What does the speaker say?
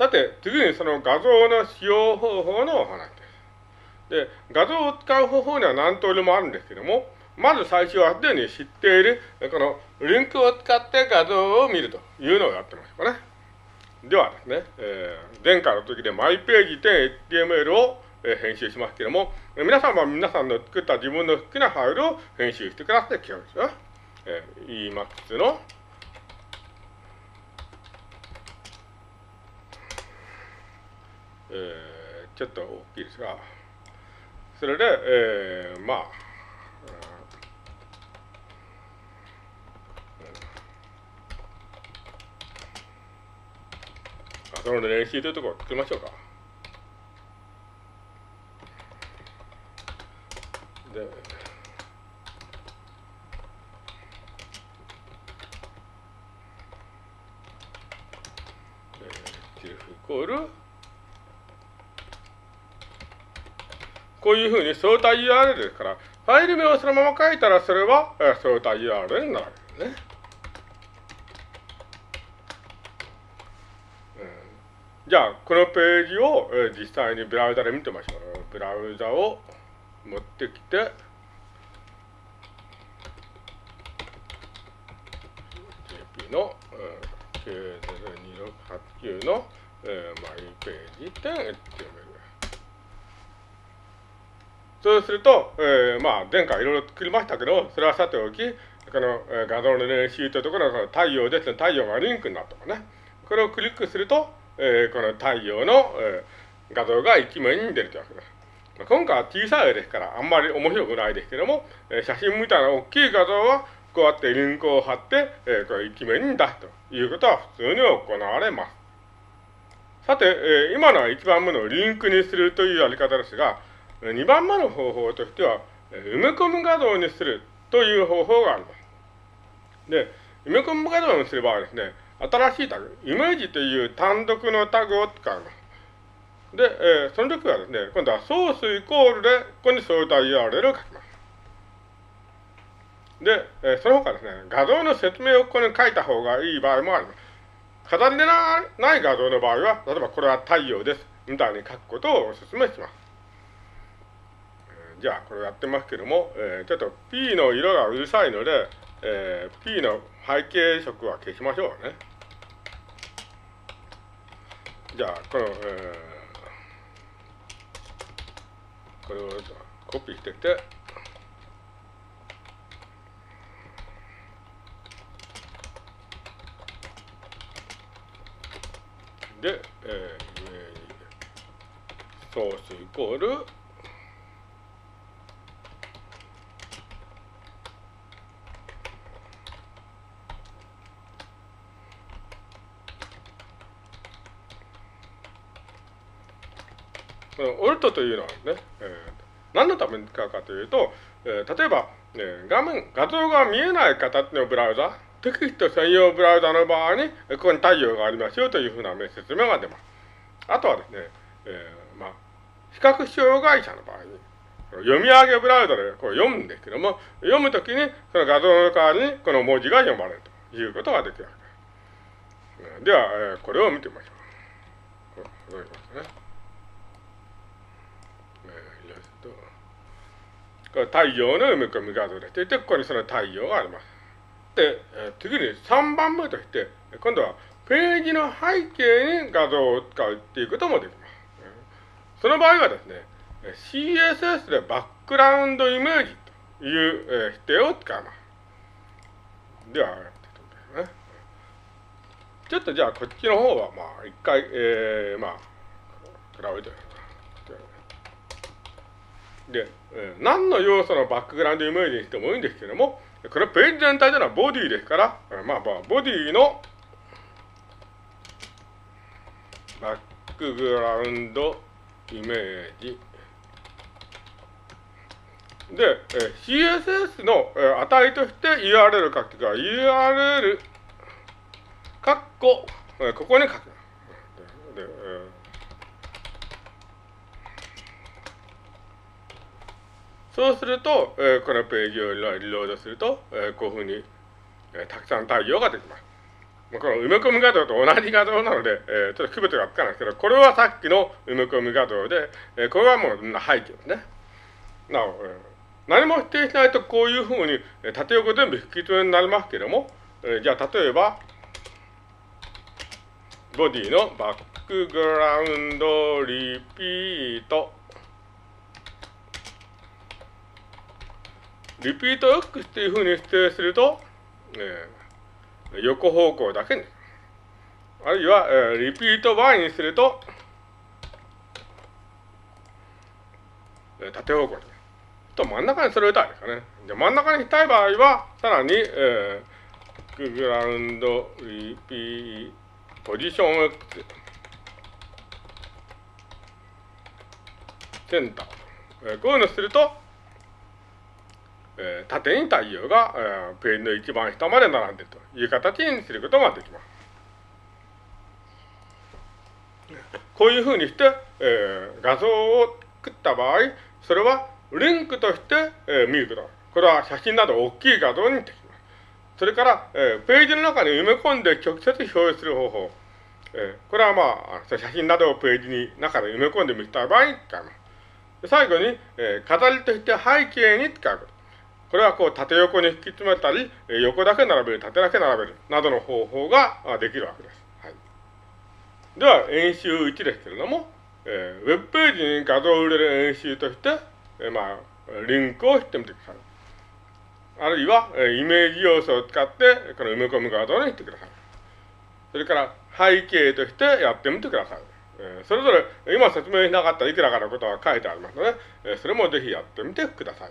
さて、次にその画像の使用方法のお話です。で、画像を使う方法には何通りもあるんですけども、まず最初はすでに知っている、このリンクを使って画像を見るというのをやってますかね。ではですね、えー、前回の時でマイページ点 HTML を編集しますけども、皆さんは皆さんの作った自分の好きなファイルを編集してくださいって基本ですよ。えー、Emacs のえー、ちょっと大きいですが、それで、えー、まあ、その練習というところを作りましょうか。で、えー、イコール。こういうふうに相対 URL ですから、ファイル名をそのまま書いたら、それは相対 URL になるわけですね。じゃあ、このページを、実際にブラウザで見てみましょう。ブラウザを持ってきて、JP の、えー、K02689 の、えー、マイページ点 HTML。そうすると、えー、まあ、前回いろいろ作りましたけど、それはさておき、この、えー、画像の練習というところの太陽ですね、太陽がリンクになったとかね。これをクリックすると、えー、この太陽の、えー、画像が一面に出るというわけです。今回は小さい絵ですから、あんまり面白くないですけども、えー、写真みたいな大きい画像は、こうやってリンクを貼って、えー、これ一面に出すということは普通に行われます。さて、えー、今のは1番目のリンクにするというやり方ですが、2番目の方法としては、埋め込む画像にするという方法があります。で、埋め込む画像にする場合ですね、新しいタグ、イメージという単独のタグを使います。で、えー、その時はですね、今度はソースイコールで、ここに相対 URL を書きます。で、えー、その他ですね、画像の説明をここに書いた方がいい場合もあります。飾りでない画像の場合は、例えばこれは太陽です、みたいに書くことをお勧めします。じゃあ、これやってますけども、えー、ちょっと P の色がうるさいので、えー、P の背景色は消しましょうね。じゃあ、この、えー、これをコピーしてて、で、えー、ソースイコールオルトというのはね、えー、何のために使うかというと、えー、例えば、えー、画面、画像が見えない形のブラウザ、テキスト専用ブラウザの場合に、ここに太陽がありますよというふうな説明が出ます。あとはですね、えー、まあ、視覚障害者の場合に、読み上げブラウザでこう読むんですけども、読むときにその画像の代わりにこの文字が読まれるということができるわけです。では、えー、これを見てみましょう。こういうことですね。太陽の埋め込み画像でしていて、ここにその太陽があります。で、次に3番目として、今度はページの背景に画像を使うっていうこともできます。その場合はですね、CSS でバックグラウンドイメージという否定を使います。では、ちょっとじゃあこっちの方はまあ一回、えー、まあ、比べてで、えー、何の要素のバックグラウンドイメージにしてもいいんですけども、これページ全体というのはボディですから、まあまあ、ボディのバックグラウンドイメージ。で、えー、CSS の、えー、値として URL 書くときは URL カッコ、ここに書く。でで、えーそうすると、えー、このページをリロードすると、えー、こういうふうに、えー、たくさん太陽ができます。この埋め込み画像と同じ画像なので、えー、ちょっと区別がつかないですけど、これはさっきの埋め込み画像で、えー、これはもう背景ですね。なお、えー、何も否定しないとこういうふうに、え縦横全部引き詰めになりますけども、えー、じゃあ例えば、ボディのバックグラウンドリピート。リピート X っていうふうに指定すると、えー横方向だけに。あるいは、えー、リピート Y にすると、えー、縦方向に。と真ん中にそれを打たいですかね。で真ん中にしたい場合は、さらに、えー、グラウンドリピーポジション X センター。えー、こういうのすると、えー、縦に太陽が、えー、ページの一番下まで並んでいるという形にすることができます。こういうふうにして、えー、画像を作った場合、それはリンクとして、えー、見ること。これは写真など大きい画像にできます。それから、えー、ページの中に埋め込んで直接表示する方法。えー、これはまあ、写真などをページに中で埋め込んで見せた場合に使います。最後に、えー、飾りとして背景に使うこと。これはこう縦横に引き詰めたり、横だけ並べる、縦だけ並べる、などの方法ができるわけです。はい、では、演習1ですけれども、えー、ウェブページに画像を入れる演習として、えー、まあ、リンクをしてみてください。あるいは、えイメージ要素を使って、この埋め込む画像にしてください。それから、背景としてやってみてください。えー、それぞれ、今説明しなかったいくらかのことが書いてありますので、えそれもぜひやってみてください。